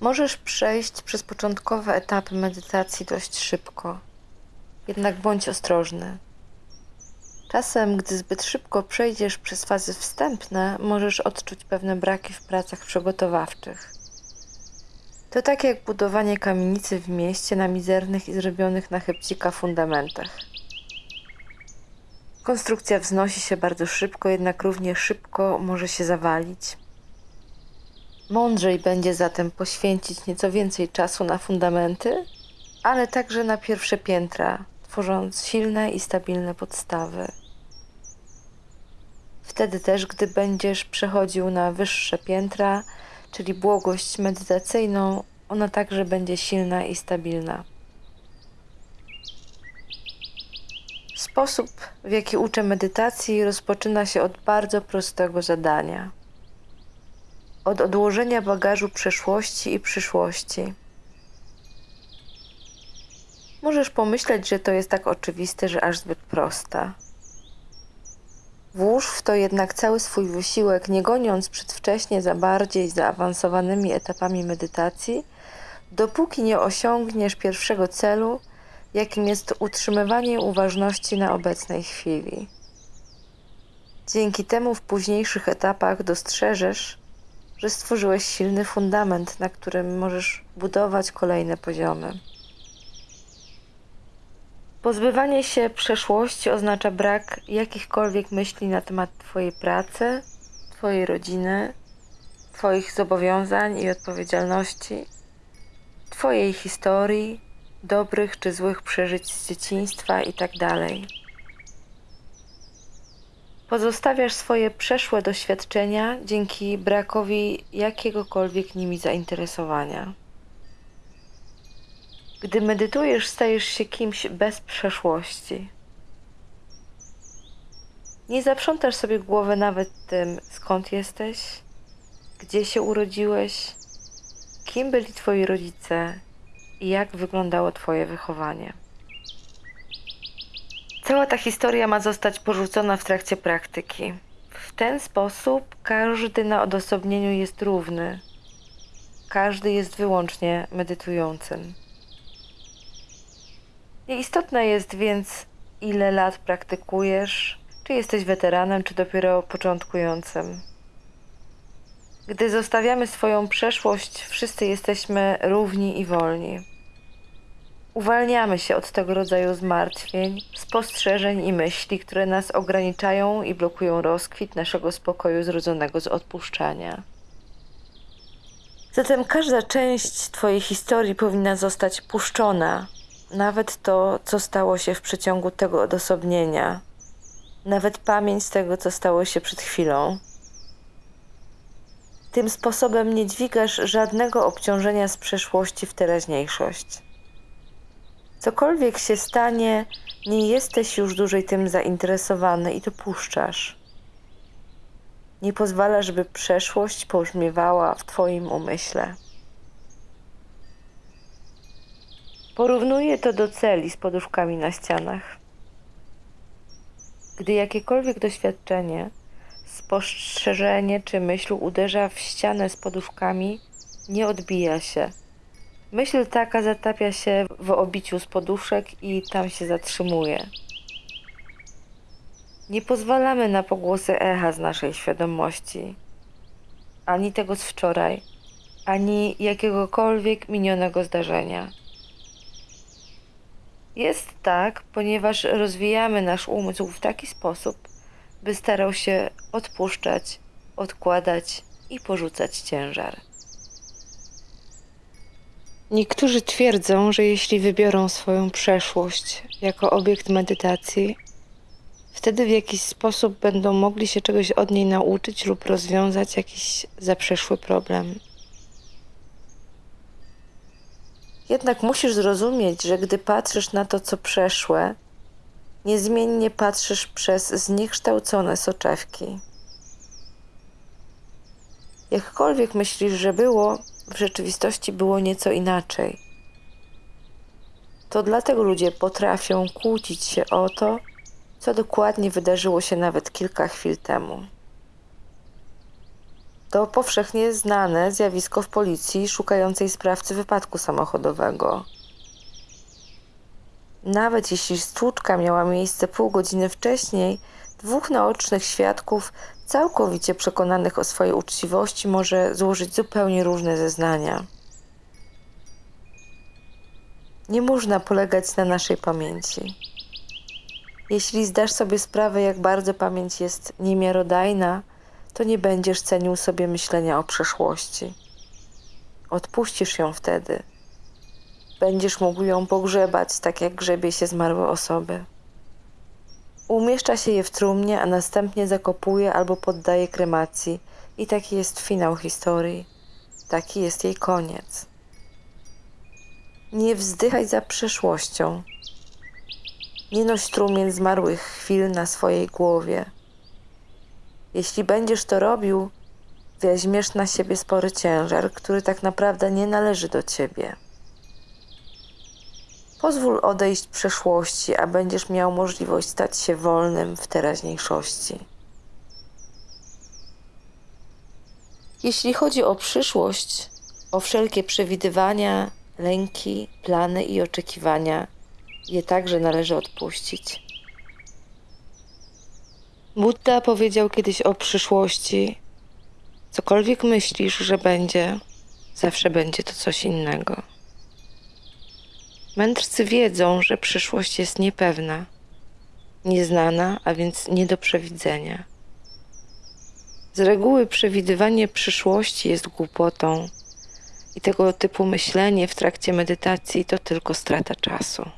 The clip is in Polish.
Możesz przejść przez początkowe etapy medytacji dość szybko, jednak bądź ostrożny. Czasem, gdy zbyt szybko przejdziesz przez fazy wstępne, możesz odczuć pewne braki w pracach przygotowawczych. To tak jak budowanie kamienicy w mieście na mizernych i zrobionych na chybcika fundamentach. Konstrukcja wznosi się bardzo szybko, jednak równie szybko może się zawalić. Mądrzej będzie zatem poświęcić nieco więcej czasu na fundamenty, ale także na pierwsze piętra, tworząc silne i stabilne podstawy. Wtedy też, gdy będziesz przechodził na wyższe piętra, czyli błogość medytacyjną, ona także będzie silna i stabilna. Sposób, w jaki uczę medytacji, rozpoczyna się od bardzo prostego zadania od odłożenia bagażu przeszłości i przyszłości. Możesz pomyśleć, że to jest tak oczywiste, że aż zbyt prosta. Włóż w to jednak cały swój wysiłek, nie goniąc przedwcześnie za bardziej zaawansowanymi etapami medytacji, dopóki nie osiągniesz pierwszego celu, jakim jest utrzymywanie uważności na obecnej chwili. Dzięki temu w późniejszych etapach dostrzeżesz, że stworzyłeś silny fundament, na którym możesz budować kolejne poziomy. Pozbywanie się przeszłości oznacza brak jakichkolwiek myśli na temat Twojej pracy, Twojej rodziny, Twoich zobowiązań i odpowiedzialności, Twojej historii, dobrych czy złych przeżyć z dzieciństwa itd. Pozostawiasz swoje przeszłe doświadczenia dzięki brakowi jakiegokolwiek nimi zainteresowania. Gdy medytujesz, stajesz się kimś bez przeszłości. Nie zaprzątasz sobie głowy nawet tym, skąd jesteś, gdzie się urodziłeś, kim byli Twoi rodzice i jak wyglądało Twoje wychowanie. Cała ta historia ma zostać porzucona w trakcie praktyki. W ten sposób każdy na odosobnieniu jest równy. Każdy jest wyłącznie medytującym. Nieistotne jest więc, ile lat praktykujesz, czy jesteś weteranem, czy dopiero początkującym. Gdy zostawiamy swoją przeszłość, wszyscy jesteśmy równi i wolni. Uwalniamy się od tego rodzaju zmartwień, spostrzeżeń i myśli, które nas ograniczają i blokują rozkwit naszego spokoju zrodzonego z odpuszczania. Zatem każda część Twojej historii powinna zostać puszczona, nawet to, co stało się w przeciągu tego odosobnienia, nawet pamięć tego, co stało się przed chwilą. Tym sposobem nie dźwigasz żadnego obciążenia z przeszłości w teraźniejszość. Cokolwiek się stanie, nie jesteś już dłużej tym zainteresowany i to puszczasz. Nie pozwala, żeby przeszłość pobrzmiewała w Twoim umyśle. Porównuję to do celi z poduszkami na ścianach. Gdy jakiekolwiek doświadczenie, spostrzeżenie czy myśl uderza w ścianę z poduszkami, nie odbija się Myśl taka zatapia się w obiciu z poduszek i tam się zatrzymuje. Nie pozwalamy na pogłosy echa z naszej świadomości, ani tego z wczoraj, ani jakiegokolwiek minionego zdarzenia. Jest tak, ponieważ rozwijamy nasz umysł w taki sposób, by starał się odpuszczać, odkładać i porzucać ciężar. Niektórzy twierdzą, że jeśli wybiorą swoją przeszłość jako obiekt medytacji, wtedy w jakiś sposób będą mogli się czegoś od niej nauczyć lub rozwiązać jakiś zaprzeszły problem. Jednak musisz zrozumieć, że gdy patrzysz na to, co przeszłe, niezmiennie patrzysz przez zniekształcone soczewki. Jakkolwiek myślisz, że było, w rzeczywistości było nieco inaczej. To dlatego ludzie potrafią kłócić się o to, co dokładnie wydarzyło się nawet kilka chwil temu. To powszechnie znane zjawisko w policji szukającej sprawcy wypadku samochodowego. Nawet jeśli stłuczka miała miejsce pół godziny wcześniej, dwóch naocznych świadków, całkowicie przekonanych o swojej uczciwości, może złożyć zupełnie różne zeznania. Nie można polegać na naszej pamięci. Jeśli zdasz sobie sprawę, jak bardzo pamięć jest niemiarodajna, to nie będziesz cenił sobie myślenia o przeszłości. Odpuścisz ją wtedy. Będziesz mógł ją pogrzebać, tak jak grzebie się zmarłe osoby. Umieszcza się je w trumnie, a następnie zakopuje albo poddaje kremacji. I taki jest finał historii. Taki jest jej koniec. Nie wzdychaj za przeszłością. Nie noś trumien zmarłych chwil na swojej głowie. Jeśli będziesz to robił, weźmiesz na siebie spory ciężar, który tak naprawdę nie należy do ciebie. Pozwól odejść przeszłości, a będziesz miał możliwość stać się wolnym w teraźniejszości. Jeśli chodzi o przyszłość, o wszelkie przewidywania, lęki, plany i oczekiwania, je także należy odpuścić. Buddha powiedział kiedyś o przyszłości: Cokolwiek myślisz, że będzie, zawsze będzie to coś innego. Mędrcy wiedzą, że przyszłość jest niepewna, nieznana, a więc nie do przewidzenia. Z reguły przewidywanie przyszłości jest głupotą i tego typu myślenie w trakcie medytacji to tylko strata czasu.